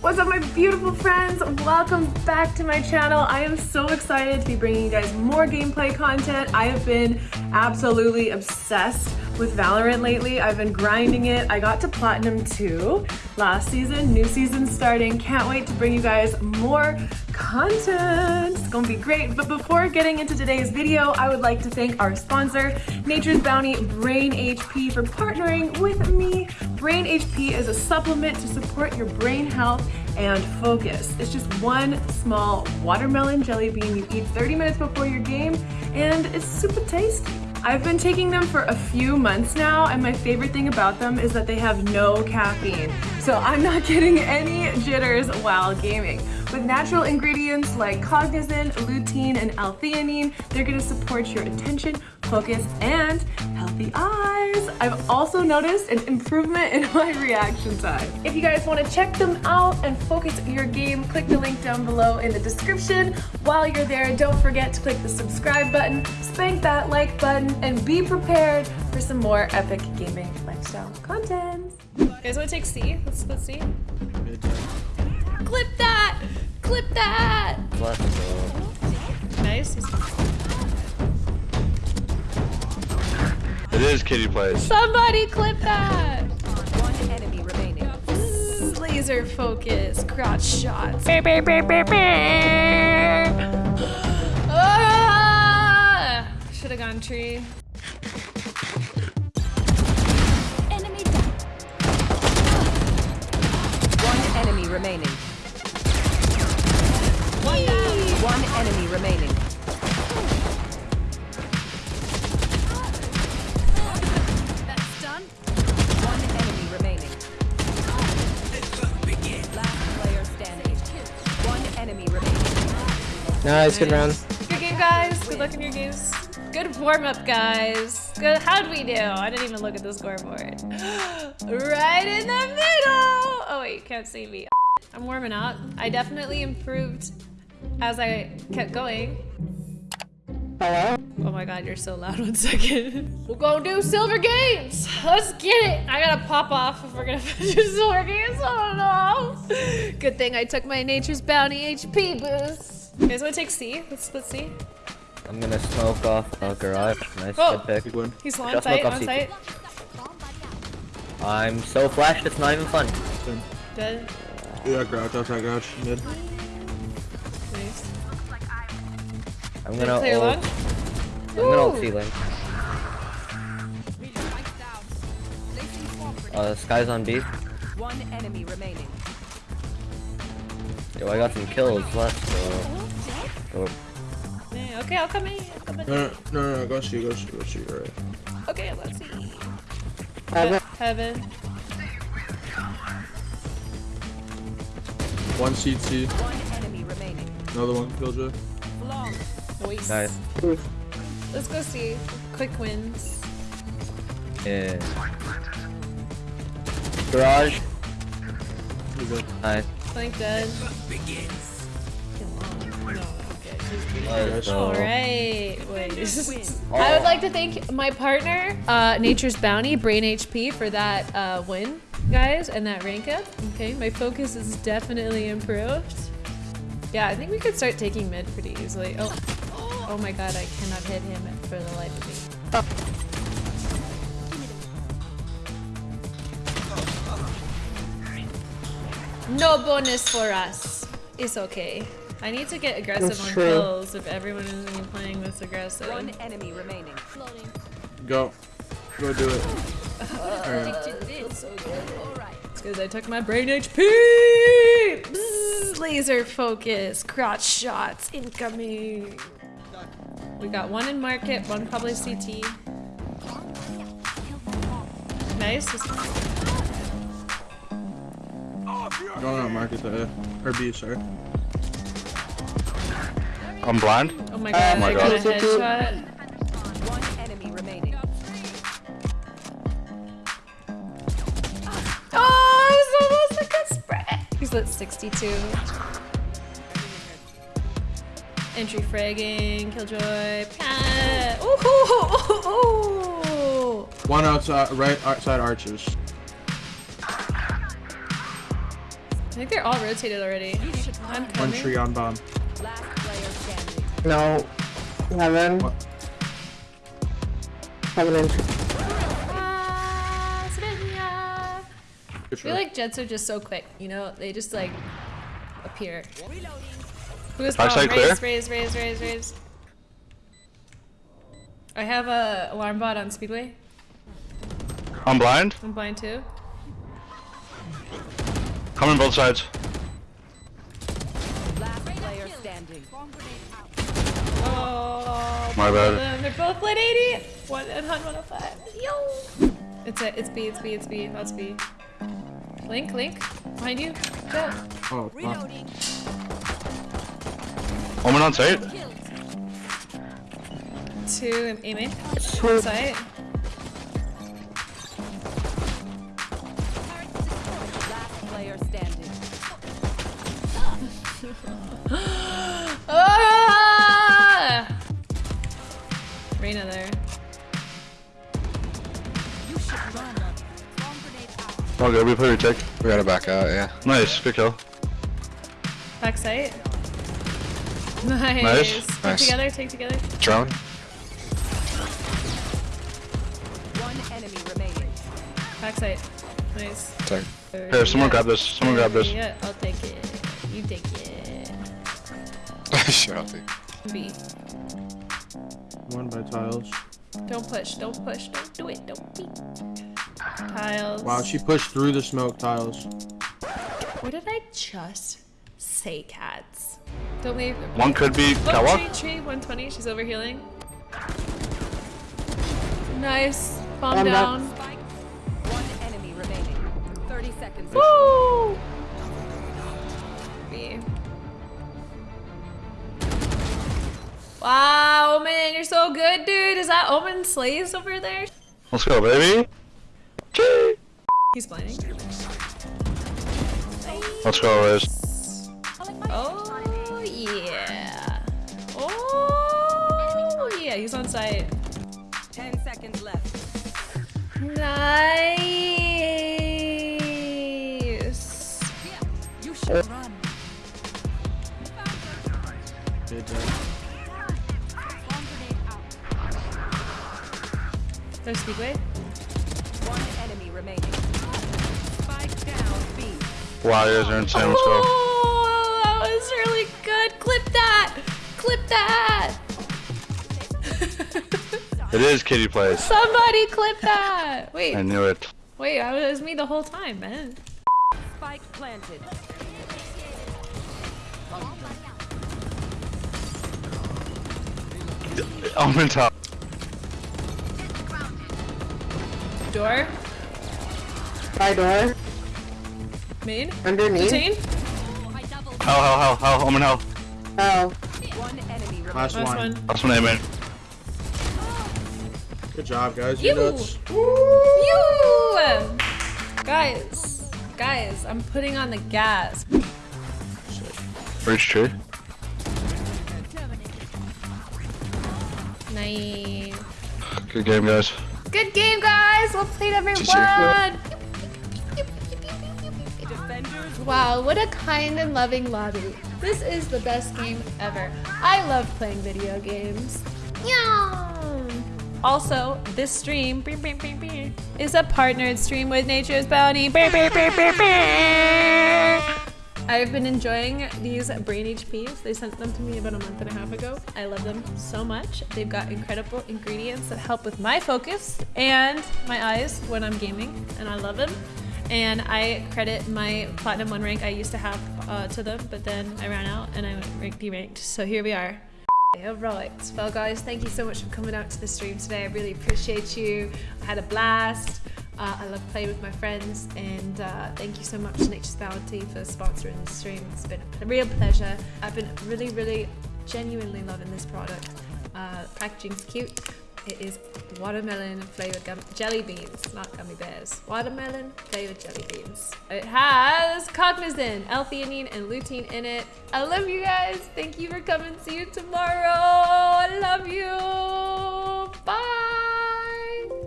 What's up my beautiful friends? Welcome back to my channel. I am so excited to be bringing you guys more gameplay content. I have been absolutely obsessed with Valorant lately. I've been grinding it. I got to Platinum 2 last season, new season starting. Can't wait to bring you guys more content. It's gonna be great. But before getting into today's video, I would like to thank our sponsor, Nature's Bounty Brain HP for partnering with me. Brain HP is a supplement to support your brain health and focus. It's just one small watermelon jelly bean you eat 30 minutes before your game and it's super tasty. I've been taking them for a few months now and my favorite thing about them is that they have no caffeine. So I'm not getting any jitters while gaming. With natural ingredients like cognizin, lutein, and L-theanine, they're gonna support your attention, focus, and healthy eyes. I've also noticed an improvement in my reaction time. If you guys wanna check them out and focus your game, click the link down below in the description. While you're there, don't forget to click the subscribe button, spank that like button, and be prepared for some more epic gaming lifestyle content. You guys wanna take C? Let's, let's see. Clip that! Clip that! Nice. It is Kitty plays. Somebody clip that! One enemy remaining. Laser focus, crotch shots. Ah! Should have gone tree. Enemy down. One enemy remaining. One enemy remaining. Nice, good round. Good game, guys. Good luck in your games. Good warm up, guys. Good. How'd we do? I didn't even look at the scoreboard. right in the middle. Oh wait, you can't see me. I'm warming up. I definitely improved as I kept going. Hello? Oh my god, you're so loud. One second. We're gonna do silver games. Let's get it. I gotta pop off if we're gonna finish silver games. I don't know. Good thing I took my Nature's Bounty HP boost. You guys wanna take C? Let's split C. I'm gonna smoke off a garage. Nice Oh. good pick. He's on Just site, on CT. site. I'm so flashed, it's not even fun. Dead. Yeah, garage, outside garage, mid. Nice. I'm gonna clear ult. long? I'm gonna ult Ooh. C-Link. Uh, Skye's on B. One enemy remaining. Yo, I got some kills. Let's go. Go. Oh. Yeah, okay, I'll come in. I'll come in. No, no, no, no, go see, go see, go see, alright. Okay, let's see. Heaven. Heaven. One CT, One enemy remaining. another one, Killjoy. Long. Nice. Nice. Let's go see. Quick wins. Yeah. Garage. Nice. Flank dead. Kill on. No, okay. Alright, wait. I would like to thank my partner, uh, Nature's Bounty, Brain HP, for that uh, win, guys, and that rank up. Okay, my focus is definitely improved. Yeah, I think we could start taking mid pretty easily. Oh, oh my god, I cannot hit him for the life of me. No bonus for us. It's okay. I need to get aggressive That's on true. kills if everyone is gonna playing this aggressive. One enemy remaining. Go. Go do it. Uh, feels so good. It's because I took my brain HP! Bzzz, laser focus, crotch shots incoming. We got one in market, one probably CT. Nice. Going out market to A. Or B, sorry. I'm blind. Oh my oh god, Oh my I got a God. headshot. One enemy remaining. Oh, it's almost a good spread. He's lit 62. Entry fragging, killjoy, pat. Ooh, ooh, ooh, ooh. One outside, right outside arches. Think they're all rotated already. I'm One tree on bomb. Last player standing. No. Heaven. What? Heaven and Ah, I feel like Jetts are just so quick, you know? They just like appear. Who's Backside bomb? Raze, clear? raze, raze, raze, raze. I have a alarm bot on Speedway. I'm blind. I'm blind too. Coming both sides. Last player standing. Oh, My bad. They're both lit 80. One and 105. Yo. It's a, it's B, it's B, it's B. That's B. Link, Link, behind you. Jett. Oh, fuck. Omen on site. Two aiming. Two. Sight. Reyna there. Oh good, we play retake. We gotta back out, yeah. Nice, good kill. Back sight. Nice. Nice. Take Nice. together, take together. Drone? One enemy remaining. Back sight. Nice. Sorry. Here, someone grab this. Someone grab this. Yeah, I'll take it. You take it. sure, I'll take B. One by tiles. Don't push, don't push, don't do it, don't be. Tiles. Wow, she pushed through the smoke tiles. What did I just say, cats? Don't leave. One could be Oh, catwalk. tree, tree, 120. She's over healing. Nice. Bomb I'm back. down. One enemy remaining. 30 seconds. Woo! B. Wow, man, you're so good, dude. Is that Omen Slays over there? Let's go, baby. Chee. He's blinding. Let's go, Riz. Oh, yeah. Oh, yeah, he's on site. 10 seconds left. Nice. There's Speedway. One enemy remaining. Spike down B. Wow, you guys are insane. Let's go. Oh, that was really good. Clip that. Clip that. It is kitty plays. Somebody clip that. Wait, I knew it. wait, I was me the whole time, man. Spike planted. Omen top. Door. By door. Main. Underneath. Routine. Hell, hell, hell, hell. Omen hell. Oh. One enemy remaining. Last Last one. one. That's one aiming. Good job, guys. You You. nuts. You. Guys, guys, I'm putting on the gas. Breach tree. Nice. Good game, guys. Good game, guys. Well played, everyone. Wow, what a kind and loving lobby. This is the best game ever. I love playing video games. Yum. Also, this stream is a partnered stream with Nature's Bounty. I've been enjoying these brain HPs. They sent them to me about a month and a half ago. I love them so much. They've got incredible ingredients that help with my focus and my eyes when I'm gaming, and I love them. And I credit my platinum one rank I used to have uh, to them, but then I ran out and I went rank deranked. So here we are. Alright, well guys, thank you so much for coming out to the stream today. I really appreciate you. I had a blast. Uh, I love playing with my friends, and uh, thank you so much to Nature's Bounty for sponsoring the stream. It's been a real pleasure. I've been really, really, genuinely loving this product. Uh, packaging's cute. It is watermelon flavored jelly beans, not gummy bears. Watermelon flavored jelly beans. It has cognizin, L-theanine, and lutein in it. I love you guys. Thank you for coming. See you tomorrow. I love you.